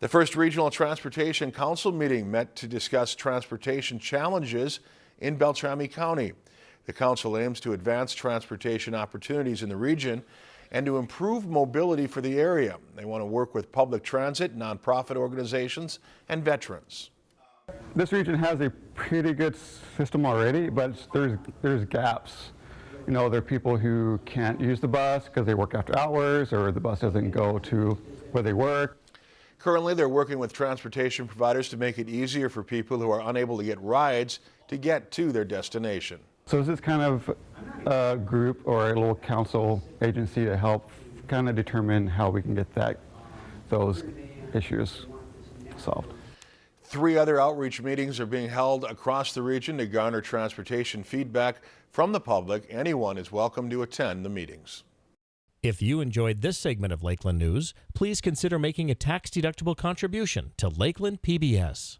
The first Regional Transportation Council meeting met to discuss transportation challenges in Beltrami County. The council aims to advance transportation opportunities in the region and to improve mobility for the area. They want to work with public transit, nonprofit organizations, and veterans. This region has a pretty good system already, but there's, there's gaps. You know, there are people who can't use the bus because they work after hours or the bus doesn't go to where they work. Currently, they're working with transportation providers to make it easier for people who are unable to get rides to get to their destination. So is this kind of a group or a little council agency to help kind of determine how we can get that those issues solved. Three other outreach meetings are being held across the region to garner transportation feedback from the public. Anyone is welcome to attend the meetings. If you enjoyed this segment of Lakeland News, please consider making a tax-deductible contribution to Lakeland PBS.